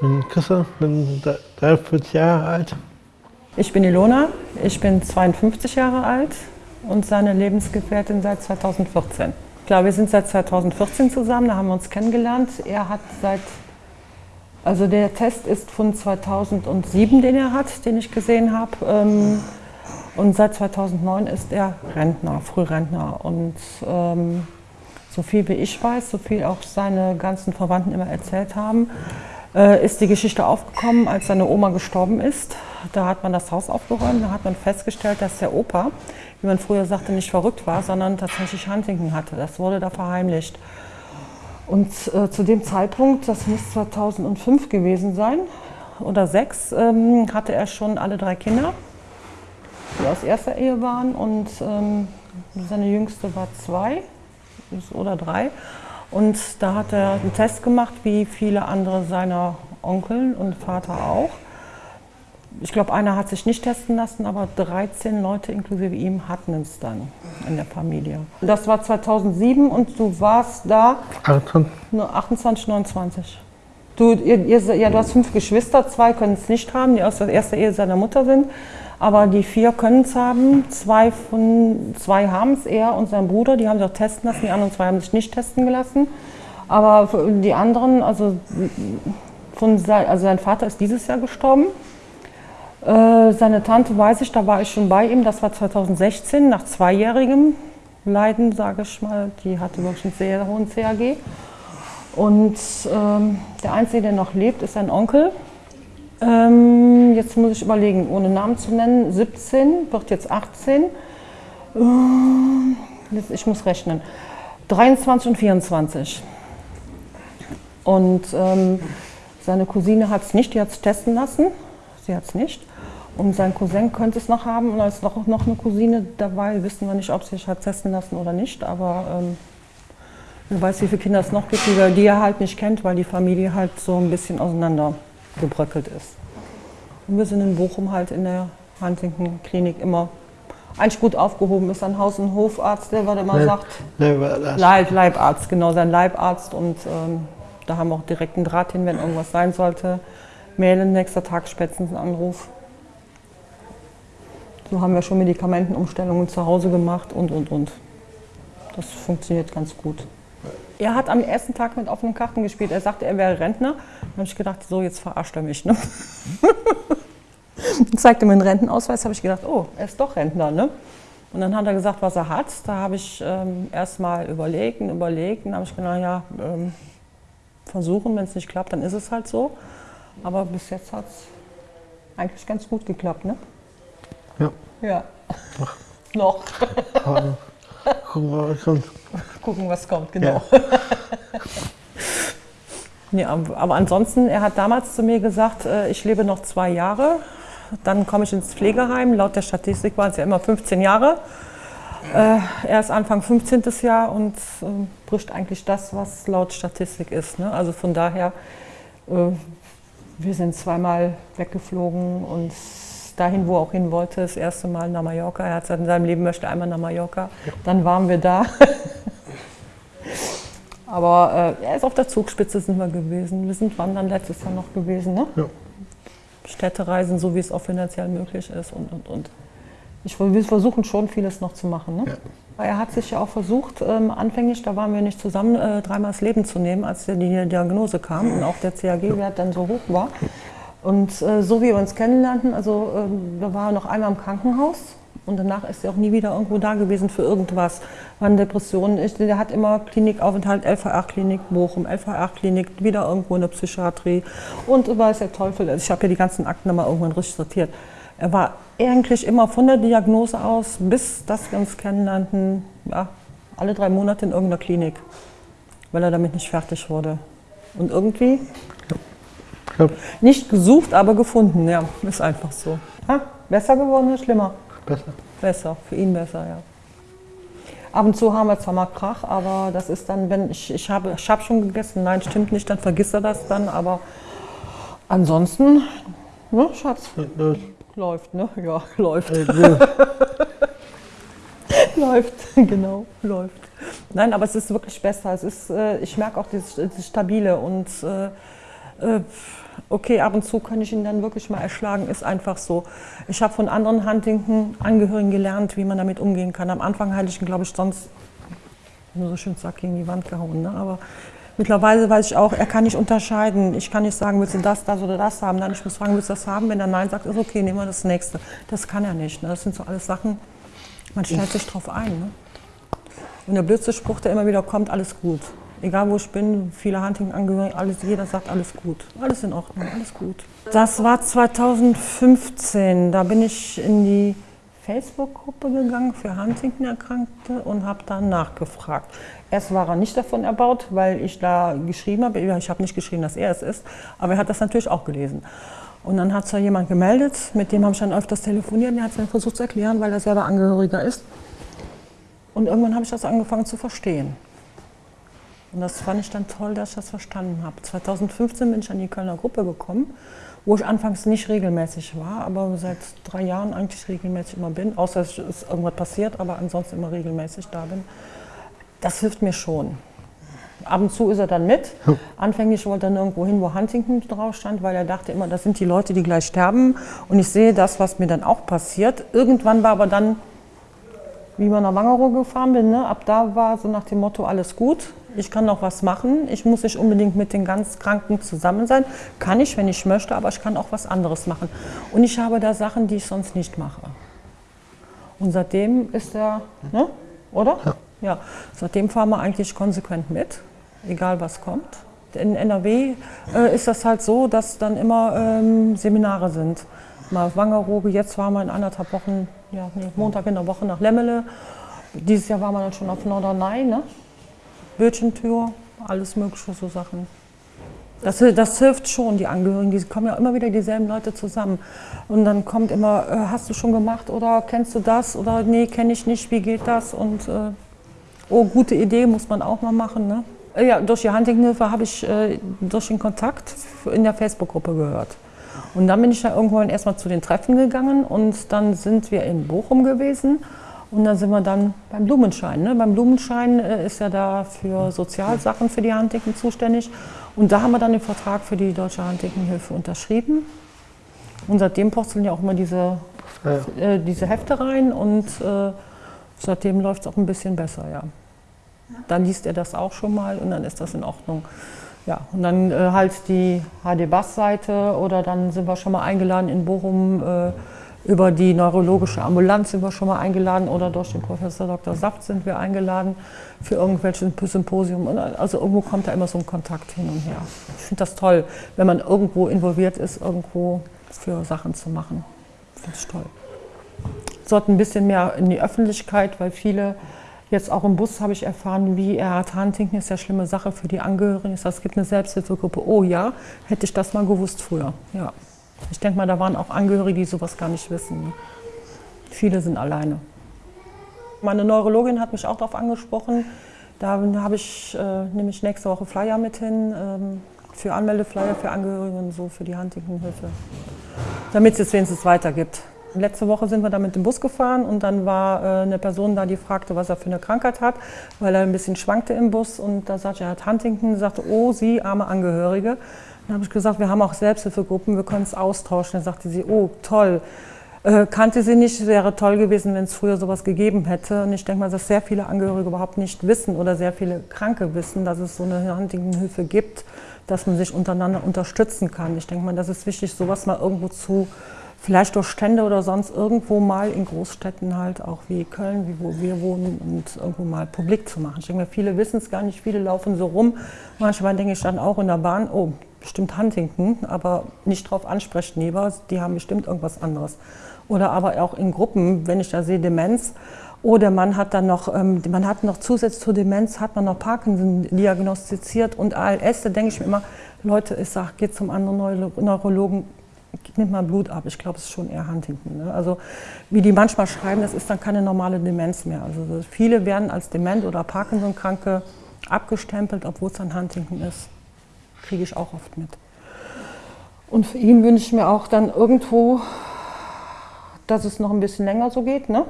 bin Christian, bin 43 Jahre alt. Ich bin Ilona, ich bin 52 Jahre alt und seine Lebensgefährtin seit 2014. Klar, wir sind seit 2014 zusammen, da haben wir uns kennengelernt. Er hat seit, also der Test ist von 2007, den er hat, den ich gesehen habe. Ähm, und seit 2009 ist er Rentner, Frührentner. Und ähm, so viel wie ich weiß, so viel auch seine ganzen Verwandten immer erzählt haben, ist die Geschichte aufgekommen, als seine Oma gestorben ist. Da hat man das Haus aufgeräumt, da hat man festgestellt, dass der Opa, wie man früher sagte, nicht verrückt war, sondern tatsächlich Huntington hatte. Das wurde da verheimlicht. Und äh, zu dem Zeitpunkt, das muss 2005 gewesen sein oder sechs, ähm, hatte er schon alle drei Kinder, die aus erster Ehe waren und ähm, seine jüngste war zwei oder drei. Und da hat er einen Test gemacht, wie viele andere seiner Onkel und Vater auch. Ich glaube, einer hat sich nicht testen lassen, aber 13 Leute inklusive ihm hatten es dann in der Familie. Das war 2007 und du warst da 28, 29. Du, ihr, ihr, ja, du hast fünf Geschwister, zwei können es nicht haben, die aus der ersten Ehe seiner Mutter sind. Aber die vier können es haben. Zwei, zwei haben es, er und sein Bruder, die haben sich auch testen lassen. Die anderen zwei haben sich nicht testen gelassen. Aber die anderen, also, von, also sein Vater ist dieses Jahr gestorben. Äh, seine Tante weiß ich, da war ich schon bei ihm, das war 2016, nach zweijährigem Leiden, sage ich mal. Die hatte wirklich einen sehr hohen CAG. Und ähm, der Einzige, der noch lebt, ist sein Onkel. Ähm, jetzt muss ich überlegen, ohne Namen zu nennen, 17, wird jetzt 18. Ähm, ich muss rechnen. 23 und 24. Und ähm, seine Cousine hat es nicht, die hat es testen lassen. Sie hat es nicht. Und sein Cousin könnte es noch haben und da ist noch, noch eine Cousine dabei. Wissen wir nicht, ob sie sich hat testen lassen oder nicht, aber ähm, wer weiß, wie viele Kinder es noch gibt, die, die er halt nicht kennt, weil die Familie halt so ein bisschen auseinander gebröckelt ist. Und wir sind in Bochum halt in der Huntington-Klinik immer eigentlich gut aufgehoben ist. Ein Haus- und Hofarzt, der was immer Leib, sagt. Leib, Leibarzt, genau, sein Leibarzt. Und ähm, da haben wir auch direkt einen Draht hin, wenn irgendwas sein sollte. Mailen, nächster Tag spätestens einen Anruf. So haben wir schon Medikamentenumstellungen zu Hause gemacht und, und, und. Das funktioniert ganz gut. Er hat am ersten Tag mit offenen Karten gespielt. Er sagte, er wäre Rentner. Dann habe ich gedacht, so, jetzt verarscht er mich. Ne? zeigte mir einen Rentenausweis, habe ich gedacht, oh, er ist doch Rentner. Ne? Und dann hat er gesagt, was er hat. Da habe ich ähm, erst mal überlegt und überlegt. Und habe ich gedacht, ja, ähm, versuchen, wenn es nicht klappt, dann ist es halt so. Aber bis jetzt hat es eigentlich ganz gut geklappt, ne? Ja. Ja. Ach. Noch. Gucken was kommt. Gucken, was kommt, genau. Ja. ja, aber ansonsten, er hat damals zu mir gesagt, äh, ich lebe noch zwei Jahre, dann komme ich ins Pflegeheim. Laut der Statistik waren es ja immer 15 Jahre. Äh, er ist Anfang 15. Jahr und äh, bricht eigentlich das, was laut Statistik ist. Ne? Also von daher, wir sind zweimal weggeflogen und dahin, wo er auch hin wollte, das erste Mal nach Mallorca. Er hat gesagt, in seinem Leben möchte einmal nach Mallorca. Ja. Dann waren wir da. Aber äh, er ist auf der Zugspitze sind wir gewesen. Wir sind wandern letztes Jahr noch gewesen. Ne? Ja. Städtereisen, so wie es auch finanziell möglich ist und, und, und. Ich, wir versuchen schon vieles noch zu machen. Ne? Ja. Er hat sich ja auch versucht, ähm, anfänglich, da waren wir nicht zusammen, äh, dreimal das Leben zu nehmen, als die Diagnose kam und auch der CAG-Wert dann so hoch war. Und äh, so wie wir uns kennenlernten, also äh, wir waren noch einmal im Krankenhaus und danach ist er auch nie wieder irgendwo da gewesen für irgendwas. Waren Depressionen. Ich, der hat immer Klinikaufenthalt, LVR-Klinik Bochum, LVR-Klinik, wieder irgendwo in der Psychiatrie und weiß der Teufel. Also ich habe ja die ganzen Akten nochmal irgendwann richtig sortiert. Er war eigentlich immer von der Diagnose aus, bis das wir uns kennenlernten, ja, alle drei Monate in irgendeiner Klinik, weil er damit nicht fertig wurde. Und irgendwie. Nicht gesucht, aber gefunden, ja. Ist einfach so. Ha? Besser geworden oder schlimmer? Besser. Besser, für ihn besser, ja. Ab und zu haben wir zwar mal Krach, aber das ist dann, wenn ich, ich habe ich hab schon gegessen, nein, stimmt nicht, dann vergisst er das dann, aber ansonsten, ne, Schatz? Ja, läuft, ne? Ja, läuft. läuft, genau, läuft. Nein, aber es ist wirklich besser. Es ist, äh, ich merke auch dieses, dieses Stabile und äh, Äh, okay, ab und zu kann ich ihn dann wirklich mal erschlagen, ist einfach so. Ich habe von anderen Huntington-Angehörigen gelernt, wie man damit umgehen kann. Am Anfang hatte ich ihn, glaube ich, sonst nur so schön zack gegen die Wand gehauen. Ne? Aber mittlerweile weiß ich auch, er kann nicht unterscheiden. Ich kann nicht sagen, willst du das, das oder das haben. Dann ich muss fragen, willst du das haben? Wenn er Nein sagt, ist okay, nehmen wir das nächste. Das kann er nicht. Ne? Das sind so alles Sachen, man stellt sich drauf ein. Ne? Und der blödste Spruch, der immer wieder kommt, alles gut. Egal wo ich bin, viele Hunting-Angehörige, alles, jeder sagt alles gut. Alles in Ordnung, alles gut. Das war 2015. Da bin ich in die Facebook-Gruppe gegangen für Huntington-Erkrankte und habe dann nachgefragt. Erst war er nicht davon erbaut, weil ich da geschrieben habe. Ich habe nicht geschrieben, dass er es ist, aber er hat das natürlich auch gelesen. Und dann hat sich jemand gemeldet, mit dem habe ich dann öfters telefoniert. Der hat es dann versucht zu erklären, weil er selber Angehöriger ist. Und irgendwann habe ich das angefangen zu verstehen. Und das fand ich dann toll, dass ich das verstanden habe. 2015 bin ich an die Kölner Gruppe gekommen, wo ich anfangs nicht regelmäßig war, aber seit drei Jahren eigentlich regelmäßig immer bin, außer es ist irgendwas passiert, aber ansonsten immer regelmäßig da bin. Das hilft mir schon. Ab und zu ist er dann mit. Anfänglich wollte er nirgendwo hin, wo Huntington drauf stand, weil er dachte immer, das sind die Leute, die gleich sterben. Und ich sehe das, was mir dann auch passiert. Irgendwann war aber dann, wie man nach Wangerooge gefahren bin, ne, ab da war so nach dem Motto, alles gut ich kann noch was machen. Ich muss nicht unbedingt mit den ganz Kranken zusammen sein. Kann ich, wenn ich möchte, aber ich kann auch was anderes machen. Und ich habe da Sachen, die ich sonst nicht mache. Und seitdem ist er, ne? oder? Ja. ja. Seitdem fahren wir eigentlich konsequent mit, egal was kommt. In NRW äh, ist das halt so, dass dann immer ähm, Seminare sind. Mal Wangerooge, jetzt waren wir in anderthalb Wochen, ja, nee, Montag in der Woche nach Lemmele. Dieses Jahr waren wir dann schon auf Norderney, ne? Bildschirmtür, alles mögliche so Sachen. Das, das, hilft schon, die Angehörigen, die kommen ja immer wieder dieselben Leute zusammen. Und dann kommt immer, äh, hast du schon gemacht oder kennst du das oder nee, kenne ich nicht, wie geht das? Und äh, oh, gute Idee, muss man auch mal machen. Ne? Äh, ja, durch die Huntinghilfe habe ich äh, durch den Kontakt in der Facebook-Gruppe gehört. Und dann bin ich ja irgendwann erstmal zu den Treffen gegangen und dann sind wir in Bochum gewesen und dann sind wir dann beim Blumenschein. Ne? Beim Blumenschein äh, ist ja da für Sozialsachen für die Handticken zuständig. Und da haben wir dann den Vertrag für die Deutsche Handtickenhilfe unterschrieben. Und seitdem purzeln ja auch immer diese, ja. äh, diese Hefte rein und äh, seitdem läuft es auch ein bisschen besser, ja. Dann liest er das auch schon mal und dann ist das in Ordnung. Ja, und dann äh, halt die HD-Bass-Seite oder dann sind wir schon mal eingeladen in Bochum äh, über die neurologische Ambulanz sind wir schon mal eingeladen oder durch den Professor Dr. Saft sind wir eingeladen für irgendwelche Symposium. Also irgendwo kommt da immer so ein Kontakt hin und her. Ich finde das toll, wenn man irgendwo involviert ist, irgendwo für Sachen zu machen. Finde ich toll. Sollten ein bisschen mehr in die Öffentlichkeit, weil viele Jetzt auch im Bus habe ich erfahren, wie er Huntington ist ja schlimme Sache für die Angehörigen. Es gibt eine Selbsthilfegruppe. Oh ja, hätte ich das mal gewusst früher. Ja. Ich denke mal, da waren auch Angehörige, die sowas gar nicht wissen. Viele sind alleine. Meine Neurologin hat mich auch darauf angesprochen. Da habe ich äh, nämlich nächste Woche Flyer mit hin ähm, für Anmeldeflyer für Angehörige und so für die Huntington-Hilfe, damit es jetzt wenigstens weitergibt. Letzte Woche sind wir da mit dem Bus gefahren und dann war äh, eine Person da, die fragte, was er für eine Krankheit hat, weil er ein bisschen schwankte im Bus und da sagte er, er hat Huntington, sagte, oh, Sie, arme Angehörige. Dann habe ich gesagt, wir haben auch Selbsthilfegruppen, wir können es austauschen. Dann sagte sie, oh toll, äh, kannte sie nicht, wäre toll gewesen, wenn es früher sowas gegeben hätte. Und ich denke mal, dass sehr viele Angehörige überhaupt nicht wissen oder sehr viele Kranke wissen, dass es so eine Huntington-Hilfe gibt, dass man sich untereinander unterstützen kann. Ich denke mal, das ist wichtig, sowas mal irgendwo zu, vielleicht durch Stände oder sonst irgendwo mal in Großstädten halt, auch wie Köln, wie wo wir wohnen, und irgendwo mal publik zu machen. Ich denke mal, viele wissen es gar nicht, viele laufen so rum. Manchmal denke ich dann auch in der Bahn, oh, bestimmt Huntington, aber nicht drauf ansprechen lieber, die haben bestimmt irgendwas anderes. Oder aber auch in Gruppen, wenn ich da sehe Demenz, oder man hat dann noch, ähm, man hat noch zusätzlich zur Demenz, hat man noch Parkinson diagnostiziert und ALS, da denke ich mir immer, Leute, ich sage, geht zum anderen Neurologen, nimmt mal Blut ab. Ich glaube, es ist schon eher Huntington. Ne? Also wie die manchmal schreiben, das ist dann keine normale Demenz mehr. Also viele werden als Dement oder Parkinson-Kranke abgestempelt, obwohl es dann Huntington ist kriege ich auch oft mit. Und für ihn wünsche ich mir auch dann irgendwo, dass es noch ein bisschen länger so geht. Ne?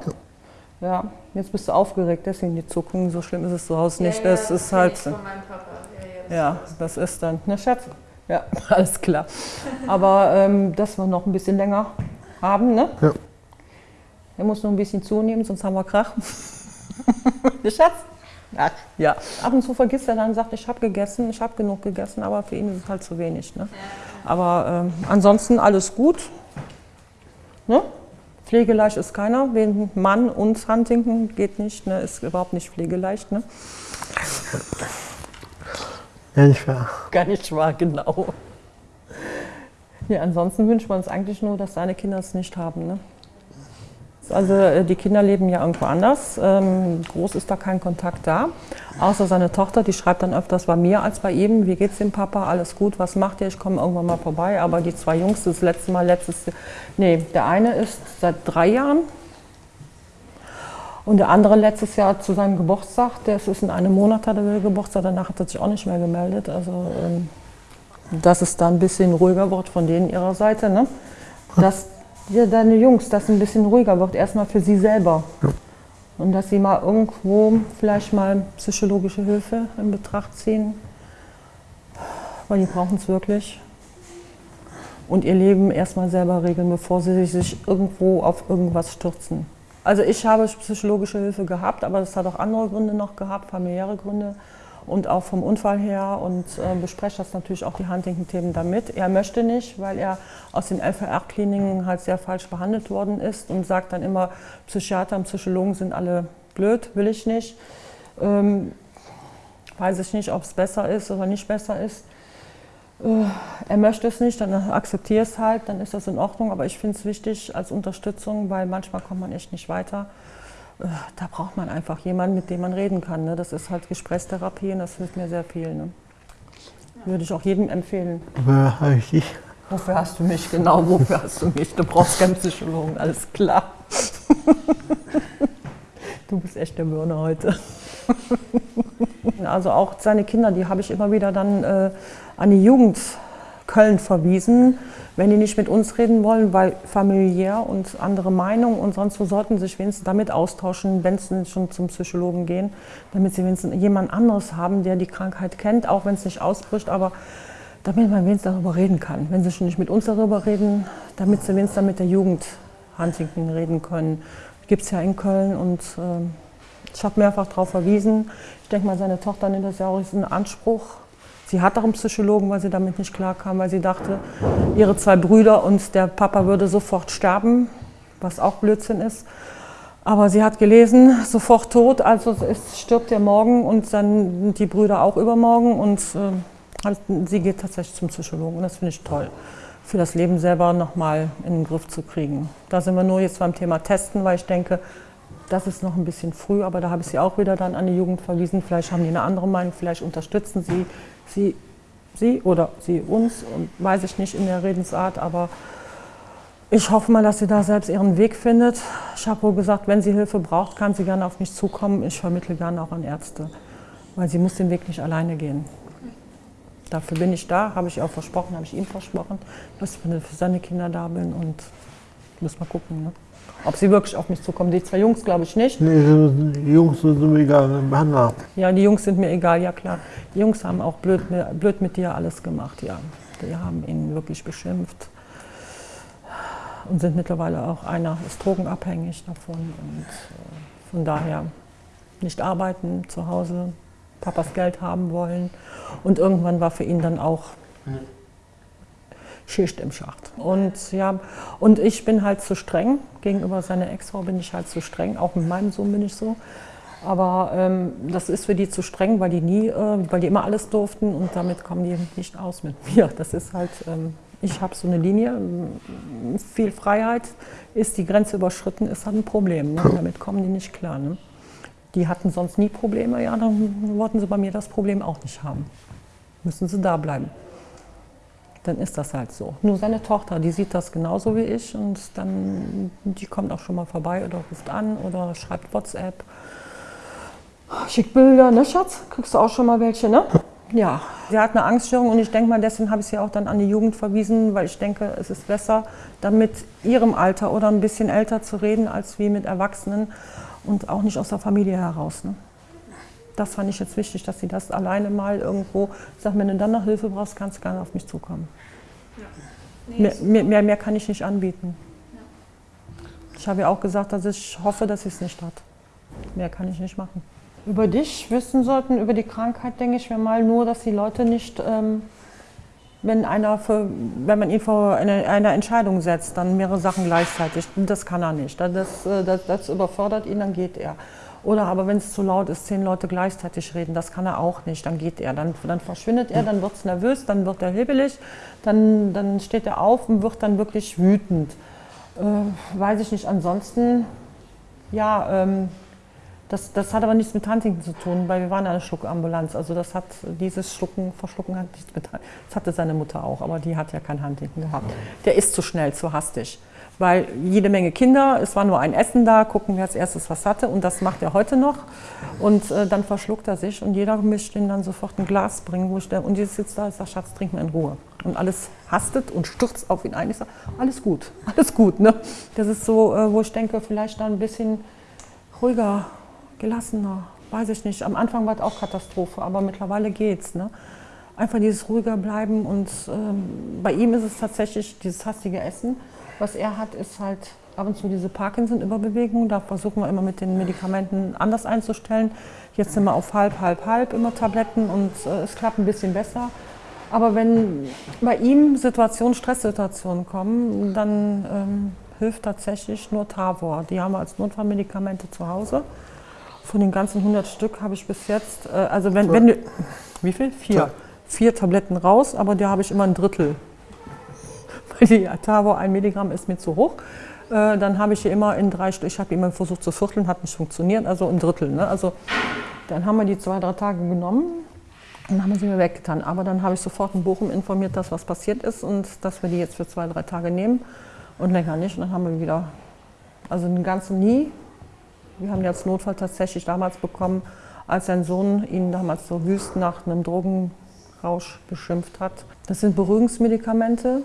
Ja. ja jetzt bist du aufgeregt, deswegen die Zuckungen, so schlimm ist es zu Hause nicht. Ja, das ist halt. Ja, ja, das ist dann. Ne, Schatz? Ja, alles klar. Aber ähm, dass wir noch ein bisschen länger haben, ne? Ja. Er muss noch ein bisschen zunehmen, sonst haben wir Krach. Der Schatz? Ach, ja. Ab und zu vergisst er dann, sagt, ich habe gegessen, ich habe genug gegessen, aber für ihn ist es halt zu wenig. Ne? Aber ähm, ansonsten alles gut. Ne? Pflegeleicht ist keiner. Wegen Mann und Huntington geht nicht, ne? ist überhaupt nicht pflegeleicht. Ne? Ja, nicht wahr. Gar nicht wahr, genau. Ja, ansonsten wünscht man uns eigentlich nur, dass seine Kinder es nicht haben. Ne? Also äh, die Kinder leben ja irgendwo anders. Ähm, groß ist da kein Kontakt da. Außer seine Tochter, die schreibt dann öfters bei mir als bei ihm. Wie geht's dem Papa? Alles gut, was macht ihr? Ich komme irgendwann mal vorbei. Aber die zwei Jungs, das letzte Mal, letztes Nee, der eine ist seit drei Jahren. Und der andere letztes Jahr zu seinem Geburtstag, der ist in einem Monat hat er Geburtstag, danach hat er sich auch nicht mehr gemeldet. Also ähm, dass es da ein bisschen ruhiger wird von denen ihrer Seite. Ne? Dass ja, deine Jungs, dass es ein bisschen ruhiger wird, erstmal für sie selber. Ja. Und dass sie mal irgendwo vielleicht mal psychologische Hilfe in Betracht ziehen, weil die brauchen es wirklich. Und ihr Leben erstmal selber regeln, bevor sie sich irgendwo auf irgendwas stürzen. Also ich habe psychologische Hilfe gehabt, aber das hat auch andere Gründe noch gehabt, familiäre Gründe und auch vom Unfall her und äh, bespreche das natürlich auch die Huntington-Themen damit. Er möchte nicht, weil er aus den LVR-Kliniken halt sehr falsch behandelt worden ist und sagt dann immer, Psychiater und Psychologen sind alle blöd, will ich nicht. Ähm, weiß ich nicht, ob es besser ist oder nicht besser ist. Äh, er möchte es nicht, dann akzeptiere es halt, dann ist das in Ordnung. Aber ich finde es wichtig als Unterstützung, weil manchmal kommt man echt nicht weiter. Äh, da braucht man einfach jemanden, mit dem man reden kann. Ne? Das ist halt Gesprächstherapie und das hilft mir sehr viel. Ne? Würde ich auch jedem empfehlen. Wer habe ich dich? Wofür hast du mich? Genau, wofür hast du mich? Du brauchst keinen Psychologen, alles klar. Du bist echt der Birne heute. Also auch seine Kinder, die habe ich immer wieder dann äh, an die Jugend Köln verwiesen, wenn die nicht mit uns reden wollen, weil familiär und andere Meinungen und sonst wo sollten sich wenigstens damit austauschen, wenn sie schon zum Psychologen gehen, damit sie wenigstens jemand anderes haben, der die Krankheit kennt, auch wenn es nicht ausbricht, aber damit man wenigstens darüber reden kann. Wenn sie schon nicht mit uns darüber reden, damit sie wenigstens mit der Jugend Huntington reden können. Gibt es ja in Köln und äh, ich habe mehrfach darauf verwiesen. Ich denke mal, seine Tochter nimmt das ja auch in Anspruch, Sie hat auch einen Psychologen, weil sie damit nicht klarkam, weil sie dachte, ihre zwei Brüder und der Papa würde sofort sterben, was auch Blödsinn ist. Aber sie hat gelesen, sofort tot, also es stirbt er morgen und dann die Brüder auch übermorgen und äh, sie geht tatsächlich zum Psychologen und das finde ich toll, für das Leben selber nochmal in den Griff zu kriegen. Da sind wir nur jetzt beim Thema Testen, weil ich denke, das ist noch ein bisschen früh, aber da habe ich sie auch wieder dann an die Jugend verwiesen. Vielleicht haben die eine andere Meinung, vielleicht unterstützen sie sie, sie oder sie uns, und weiß ich nicht in der Redensart, aber ich hoffe mal, dass sie da selbst ihren Weg findet. Ich habe wohl gesagt, wenn sie Hilfe braucht, kann sie gerne auf mich zukommen. Ich vermittle gerne auch an Ärzte, weil sie muss den Weg nicht alleine gehen. Dafür bin ich da, habe ich auch versprochen, habe ich ihm versprochen, dass ich für seine Kinder da bin und muss mal gucken. Ne? Ob sie wirklich auf mich zukommen. Die zwei Jungs glaube ich nicht. Nee, die Jungs sind mir egal, Hanna. Ja, die Jungs sind mir egal, ja klar. Die Jungs haben auch blöd, blöd mit dir alles gemacht, ja. Die haben ihn wirklich beschimpft. Und sind mittlerweile auch einer ist drogenabhängig davon. Und äh, von daher nicht arbeiten zu Hause, Papas Geld haben wollen. Und irgendwann war für ihn dann auch Schicht im Schacht. Und, ja, und ich bin halt zu streng. Gegenüber seiner Ex-Frau bin ich halt zu streng. Auch mit meinem Sohn bin ich so. Aber ähm, das ist für die zu streng, weil die nie, äh, weil die immer alles durften und damit kommen die nicht aus mit mir. Das ist halt, ähm, ich habe so eine Linie, viel Freiheit, ist die Grenze überschritten, ist halt ein Problem. Ne? Damit kommen die nicht klar. Ne? Die hatten sonst nie Probleme, ja, dann wollten sie bei mir das Problem auch nicht haben. Müssen sie da bleiben dann ist das halt so. Nur seine Tochter, die sieht das genauso wie ich und dann, die kommt auch schon mal vorbei oder ruft an oder schreibt WhatsApp. Schickt Bilder, ne Schatz? Kriegst du auch schon mal welche, ne? Ja, sie hat eine Angststörung und ich denke mal, deswegen habe ich sie auch dann an die Jugend verwiesen, weil ich denke, es ist besser, dann mit ihrem Alter oder ein bisschen älter zu reden, als wie mit Erwachsenen und auch nicht aus der Familie heraus. Ne? Das fand ich jetzt wichtig, dass sie das alleine mal irgendwo sagt, wenn du dann noch Hilfe brauchst, kannst du gerne auf mich zukommen. Nee, Mehr, mehr, mehr, mehr kann ich nicht anbieten. Ich habe ja auch gesagt, dass ich hoffe, dass sie es nicht hat. Mehr kann ich nicht machen. Über dich wissen sollten, über die Krankheit, denke ich mir mal nur, dass die Leute nicht, ähm, wenn, einer für, wenn man ihn vor eine, eine Entscheidung setzt, dann mehrere Sachen gleichzeitig. Das kann er nicht. Das, äh, das, das überfordert ihn, dann geht er. Oder aber wenn es zu laut ist, zehn Leute gleichzeitig reden, das kann er auch nicht, dann geht er. Dann, dann verschwindet er, dann wird es nervös, dann wird er hibbelig, dann, dann steht er auf und wird dann wirklich wütend. Äh, weiß ich nicht. Ansonsten, ja, ähm, das, das hat aber nichts mit Huntington zu tun, weil wir waren eine Schluckambulanz. Also das hat dieses Schlucken, Verschlucken hat nichts mit Das hatte seine Mutter auch, aber die hat ja kein Huntington gehabt. Der ist zu schnell, zu hastig. Weil jede Menge Kinder, es war nur ein Essen da, gucken, wer als erstes was hatte und das macht er heute noch. Und äh, dann verschluckt er sich und jeder möchte ihm dann sofort ein Glas bringen, wo ich der, und jetzt sitzt da und sagt, Schatz, trink mal in Ruhe. Und alles hastet und stürzt auf ihn ein. Ich sage, alles gut, alles gut. Ne? Das ist so, äh, wo ich denke, vielleicht da ein bisschen ruhiger, gelassener, weiß ich nicht. Am Anfang war es auch Katastrophe, aber mittlerweile geht's. Ne? Einfach dieses ruhiger bleiben und ähm, bei ihm ist es tatsächlich dieses hastige Essen. Was er hat, ist halt ab und zu diese Parkinson-Überbewegung. Da versuchen wir immer mit den Medikamenten anders einzustellen. Jetzt sind wir auf halb, halb, halb immer Tabletten und äh, es klappt ein bisschen besser. Aber wenn bei ihm Situationen, Stresssituationen kommen, dann ähm, hilft tatsächlich nur Tavor. Die haben wir als Notfallmedikamente zu Hause. Von den ganzen 100 Stück habe ich bis jetzt, äh, also wenn, wenn du, wie viel? Vier. Vier Tabletten raus, aber da habe ich immer ein Drittel. Die Tavor, ein Milligramm ist mir zu hoch. Äh, dann habe ich hier immer in drei Stück, ich habe immer versucht zu vierteln, hat nicht funktioniert, also ein Drittel. Ne? Also dann haben wir die zwei, drei Tage genommen und haben sie mir weggetan. Aber dann habe ich sofort in Bochum informiert, dass was passiert ist und dass wir die jetzt für zwei, drei Tage nehmen und länger nicht. Und dann haben wir wieder, also den ganzen nie. Wir haben die als Notfall tatsächlich damals bekommen, als sein Sohn ihn damals so wüst nach einem Drogenrausch beschimpft hat. Das sind Beruhigungsmedikamente.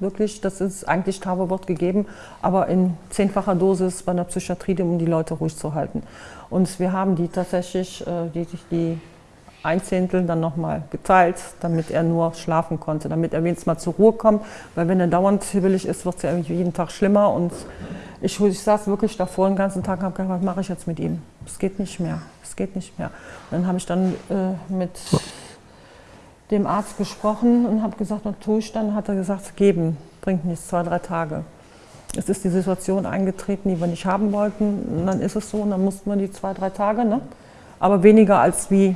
Wirklich, das ist eigentlich Tavo wird gegeben, aber in zehnfacher Dosis bei der Psychiatrie, um die Leute ruhig zu halten. Und wir haben die tatsächlich, äh, die, die ein Zehntel dann nochmal geteilt, damit er nur schlafen konnte, damit er wenigstens mal zur Ruhe kommt. Weil wenn er dauernd hibbelig ist, wird es ja jeden Tag schlimmer. Und ich, ich saß wirklich davor den ganzen Tag und habe gedacht, was mache ich jetzt mit ihm? Es geht nicht mehr, es geht nicht mehr. Und dann habe ich dann äh, mit dem Arzt gesprochen und habe gesagt, ich dann? Hat er gesagt, geben, bringt nichts, zwei, drei Tage. Es ist die Situation eingetreten, die wir nicht haben wollten. Und dann ist es so und dann mussten wir die zwei, drei Tage, ne? aber weniger als wie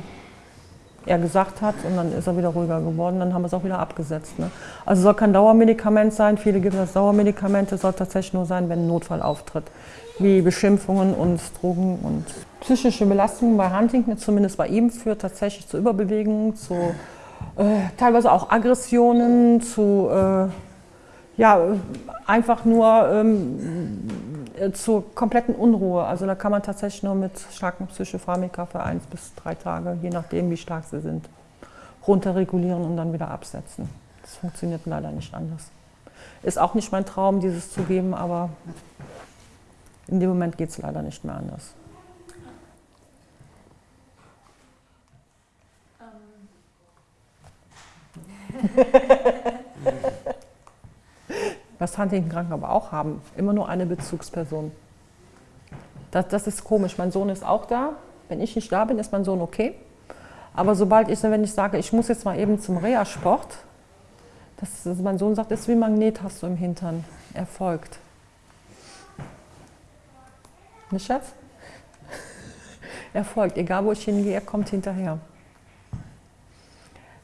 er gesagt hat und dann ist er wieder ruhiger geworden, dann haben wir es auch wieder abgesetzt. Ne? Also soll kein Dauermedikament sein, viele geben das Dauermedikamente, soll tatsächlich nur sein, wenn ein Notfall auftritt, wie Beschimpfungen und Drogen und psychische Belastungen bei Huntington, zumindest bei ihm, führt tatsächlich zu Überbewegungen, zu teilweise auch Aggressionen, zu äh, ja, einfach nur ähm, äh, zur kompletten Unruhe. Also da kann man tatsächlich nur mit starken Psychopharmaka für eins bis drei Tage, je nachdem wie stark sie sind, runterregulieren und dann wieder absetzen. Das funktioniert leider nicht anders. Ist auch nicht mein Traum, dieses zu geben, aber in dem Moment geht es leider nicht mehr anders. Was Huntington-Kranken aber auch haben, immer nur eine Bezugsperson. Das, das ist komisch. Mein Sohn ist auch da. Wenn ich nicht da bin, ist mein Sohn okay. Aber sobald ich, wenn ich sage, ich muss jetzt mal eben zum Reha-Sport, das, das, mein Sohn sagt, das ist wie ein Magnet hast du im Hintern. Er folgt. Nicht, Schatz? Er folgt, egal wo ich hingehe, er kommt hinterher.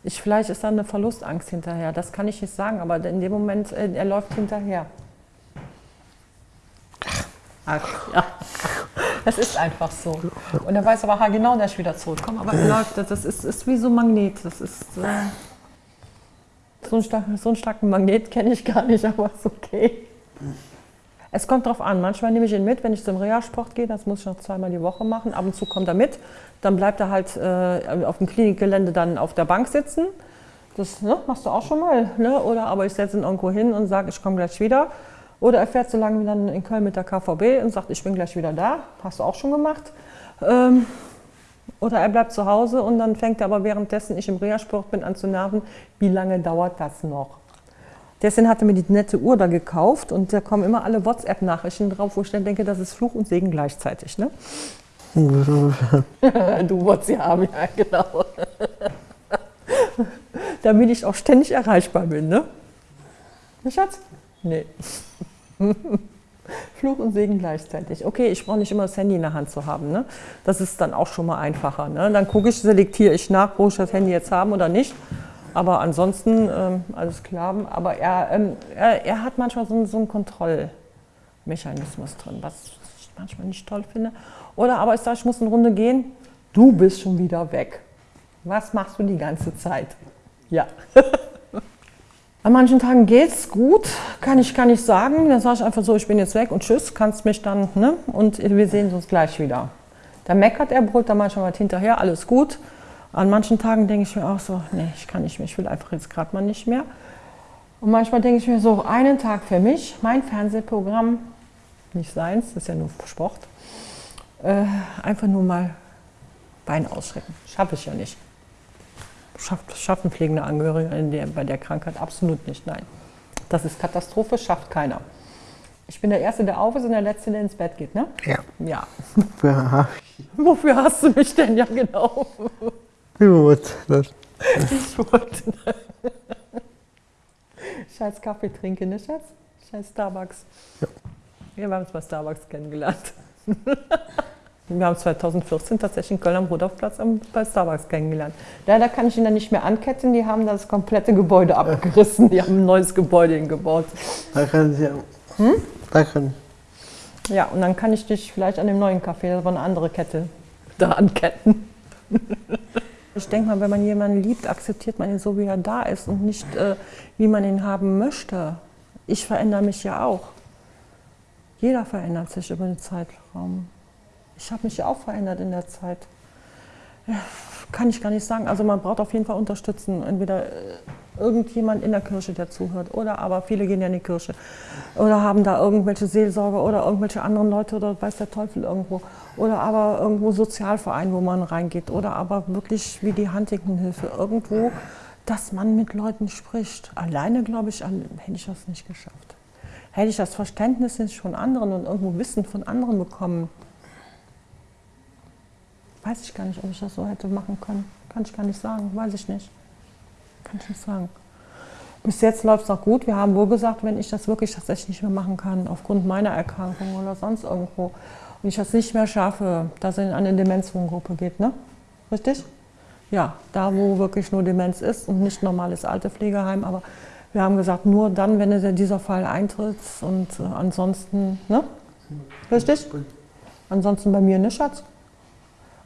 Ich, vielleicht ist da eine Verlustangst hinterher, das kann ich nicht sagen, aber in dem Moment, äh, er läuft hinterher. Ach, ja. Das ist einfach so. Und er weiß aber ha, genau, dass ich wieder zurückkomme, aber er läuft, das ist, ist wie so ein Magnet. Das ist äh, so, einen starken, so einen starken Magnet kenne ich gar nicht, aber ist okay. Es kommt drauf an. Manchmal nehme ich ihn mit, wenn ich zum Reha-Sport gehe. Das muss ich noch zweimal die Woche machen. Ab und zu kommt er mit. Dann bleibt er halt äh, auf dem Klinikgelände dann auf der Bank sitzen. Das ne, machst du auch schon mal. Ne? Oder aber ich setze ihn irgendwo hin und sage, ich komme gleich wieder. Oder er fährt so lange wie dann in Köln mit der KVB und sagt, ich bin gleich wieder da. Hast du auch schon gemacht. Ähm, Oder er bleibt zu Hause und dann fängt er aber währenddessen ich im Reha-Sport bin an zu nerven, wie lange dauert das noch? Deswegen hat er mir die nette Uhr da gekauft und da kommen immer alle WhatsApp-Nachrichten drauf, wo ich dann denke, das ist Fluch und Segen gleichzeitig. Ne? du wolltest sie haben, ja genau. Damit ich auch ständig erreichbar bin, ne? Ne, Schatz? Nee. Fluch und Segen gleichzeitig. Okay, ich brauche nicht immer das Handy in der Hand zu haben. Ne? Das ist dann auch schon mal einfacher. Ne? Dann gucke ich, selektiere ich nach, wo ich das Handy jetzt haben oder nicht. Aber ansonsten ähm, alles klar. Aber er, ähm, er, er, hat manchmal so, so einen Kontrollmechanismus drin, was ich manchmal nicht toll finde. Oder aber ich sage, ich muss eine Runde gehen. Du bist schon wieder weg. Was machst du die ganze Zeit? Ja. An manchen Tagen geht es gut, kann ich gar nicht sagen. Dann sage ich einfach so, ich bin jetzt weg und tschüss, kannst mich dann, ne? Und wir sehen uns gleich wieder. Da meckert er, brüllt dann manchmal mal hinterher, alles gut. An manchen Tagen denke ich mir auch so, nee, ich kann nicht mehr, ich will einfach jetzt gerade mal nicht mehr. Und manchmal denke ich mir so, einen Tag für mich, mein Fernsehprogramm, nicht seins, das ist ja nur Sport, äh, einfach nur mal Bein ausschrecken. Schaffe ich ja nicht schafft, schaffen pflegende Angehörige der, bei der Krankheit absolut nicht. Nein. Das ist Katastrophe, schafft keiner. Ich bin der Erste, der auf ist und der Letzte, der ins Bett geht, ne? Ja. Ja. Ja, Wofür hast du mich denn? Ja, genau. gut. Das, Ich wollte. Scheiß Kaffee trinken, ne, Schatz? Scheiß Starbucks. Ja. Wir haben uns bei Starbucks kennengelernt. Wir haben 2014 tatsächlich in Köln am Rudolfplatz bei Starbucks kennengelernt. Leider kann ich ihn dann nicht mehr anketten, die haben das komplette Gebäude abgerissen, die haben ein neues Gebäude hingebaut. da kann ich ja. Hm? Da kann Ja, und dann kann ich dich vielleicht an dem neuen Café, das war eine andere Kette, da anketten. Ich denke mal, wenn man jemanden liebt, akzeptiert man ihn so, wie er da ist und nicht, äh, wie man ihn haben möchte. Ich verändere mich ja auch. Jeder verändert sich über den Zeitraum. Ich habe mich ja auch verändert in der Zeit. Ja, kann ich gar nicht sagen. Also man braucht auf jeden Fall Unterstützung. Entweder äh, irgendjemand in der Kirche, der zuhört, oder aber viele gehen ja in die Kirche oder haben da irgendwelche Seelsorger oder irgendwelche anderen Leute oder weiß der Teufel irgendwo. Oder aber irgendwo Sozialverein, wo man reingeht. Oder aber wirklich wie die Huntington-Hilfe irgendwo, dass man mit Leuten spricht. Alleine, glaube ich, hätte ich das nicht geschafft. Hätte ich das Verständnis nicht von anderen und irgendwo Wissen von anderen bekommen, Weiß ich gar nicht, ob ich das so hätte machen können. Kann ich gar nicht sagen, weiß ich nicht. Kann ich nicht sagen. Bis jetzt läuft es noch gut. Wir haben wohl gesagt, wenn ich das wirklich tatsächlich nicht mehr machen kann, aufgrund meiner Erkrankung oder sonst irgendwo, und ich das nicht mehr schaffe, dass es in eine Demenzwohngruppe geht, ne? Richtig? Ja, da wo wirklich nur Demenz ist und nicht normales Altepflegeheim, aber wir haben gesagt, nur dann, wenn dieser Fall eintritt und äh, ansonsten, ne? Richtig? Ansonsten bei mir, ne, Schatz?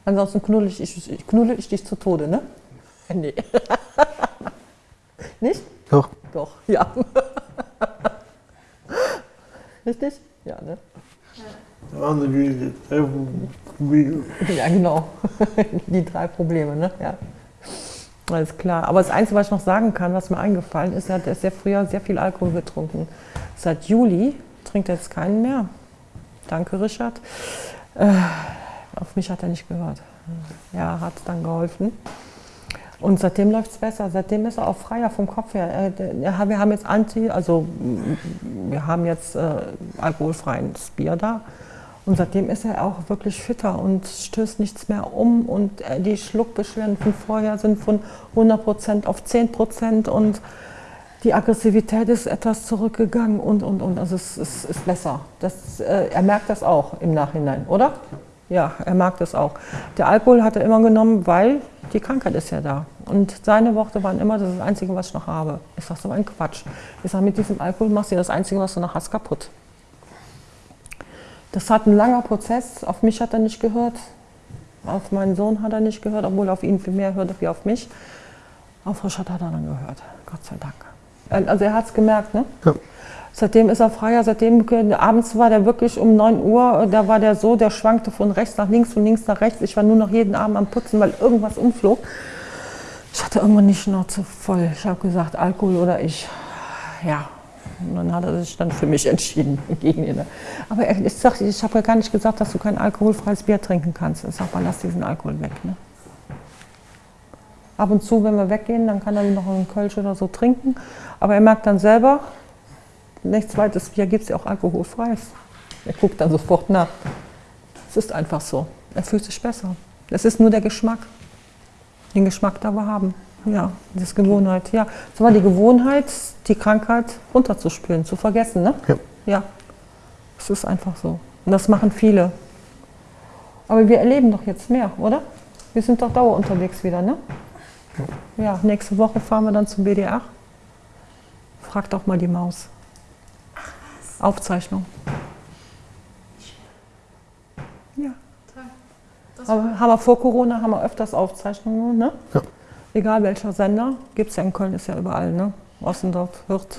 Ansonsten knuddel ich, ich, knuddel ich dich zu Tode, ne? Nee. Nicht? Doch. Doch, ja. Richtig? Ja, ne? Die drei Probleme. Ja, genau. Die drei Probleme, ne? Ja. Alles klar. Aber das Einzige, was ich noch sagen kann, was mir eingefallen ist, er hat sehr früher sehr viel Alkohol getrunken. Seit Juli trinkt er jetzt keinen mehr. Danke, Richard. Äh, auf mich hat er nicht gehört. Ja, hat dann geholfen. Und seitdem läuft es besser. Seitdem ist er auch freier vom Kopf her. Wir haben jetzt Anti, also wir haben jetzt äh, alkoholfreies Bier da. Und seitdem ist er auch wirklich fitter und stößt nichts mehr um. Und äh, die Schluckbeschwerden von vorher sind von 100% auf 10% und die Aggressivität ist etwas zurückgegangen und, und, und. Also es, es ist besser. Das, äh, er merkt das auch im Nachhinein, oder? Ja, er mag das auch. Der Alkohol hat er immer genommen, weil die Krankheit ist ja da. Und seine Worte waren immer, das ist das Einzige, was ich noch habe. Ich sage so ein Quatsch. Ich sage, mit diesem Alkohol machst du das Einzige, was du noch hast, kaputt. Das hat ein langer Prozess. Auf mich hat er nicht gehört. Auf meinen Sohn hat er nicht gehört, obwohl er auf ihn viel mehr hörte wie auf mich. Auf Richard hat er dann gehört. Gott sei Dank. Also er hat es gemerkt, ne? Ja. Seitdem ist er freier, seitdem abends war der wirklich um 9 Uhr, da war der so, der schwankte von rechts nach links, von links nach rechts. Ich war nur noch jeden Abend am Putzen, weil irgendwas umflog. Ich hatte irgendwann die Schnauze voll. Ich habe gesagt, Alkohol oder ich. Ja, und dann hat er sich dann für mich entschieden gegen ihn. Aber ich, sag, ich habe ja gar nicht gesagt, dass du kein alkoholfreies Bier trinken kannst. Ich sage mal, lass diesen Alkohol weg. Ne? Ab und zu, wenn wir weggehen, dann kann er noch einen Kölsch oder so trinken. Aber er merkt dann selber, nichts zweites Bier gibt es ja auch alkoholfreies. Er guckt dann sofort nach. Es ist einfach so. Er fühlt sich besser. Es ist nur der Geschmack. Den Geschmack, den wir haben. Ja, das ist Gewohnheit. Ja, es war die Gewohnheit, die Krankheit runterzuspülen, zu vergessen. Ne? Ja. ja, es ist einfach so. Und das machen viele. Aber wir erleben doch jetzt mehr, oder? Wir sind doch dauer unterwegs wieder, ne? Ja, nächste Woche fahren wir dann zum BDR. Fragt auch mal die Maus. Aufzeichnung. Ja. Aber haben wir vor Corona haben wir öfters Aufzeichnungen, ne? Ja. Egal welcher Sender, gibt es ja in Köln, ist ja überall, ne? Ossendorf, Hürth,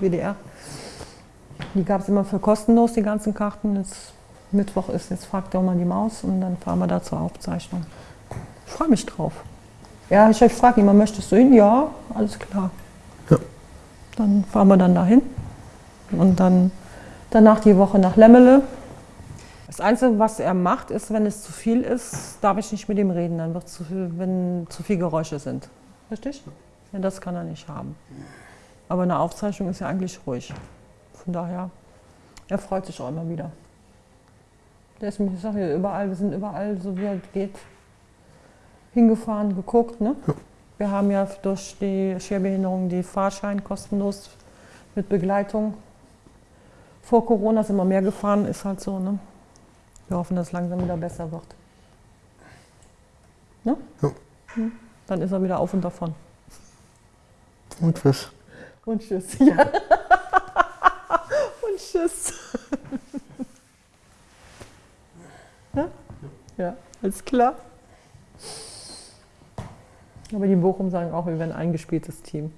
WDR. Die gab es immer für kostenlos, die ganzen Karten. Jetzt Mittwoch ist, jetzt fragt doch mal die Maus und dann fahren wir da zur Aufzeichnung. Ich freue mich drauf. Ja, ich frage ihn, möchtest du hin? Ja, alles klar. Ja. Dann fahren wir dann dahin. Und dann danach die Woche nach Lemmele. Das Einzige, was er macht, ist, wenn es zu viel ist, darf ich nicht mit ihm reden. Dann wird zu viel, wenn zu viel Geräusche sind. Richtig? Ja, das kann er nicht haben. Aber eine Aufzeichnung ist ja eigentlich ruhig. Von daher, er freut sich auch immer wieder. Der ist, ich sag ja, überall, wir sind überall, so wie er geht, hingefahren, geguckt. Ne? Wir haben ja durch die Schwerbehinderung die Fahrschein kostenlos mit Begleitung. Vor Corona sind wir mehr gefahren, ist halt so. Ne? Wir hoffen, dass es langsam wieder besser wird. Ne? Ja. Hm. Dann ist er wieder auf und davon. Und tschüss. Und tschüss. Ja. und tschüss. ja? ja, alles klar. Aber die Bochum sagen auch, wir wären ein eingespieltes Team.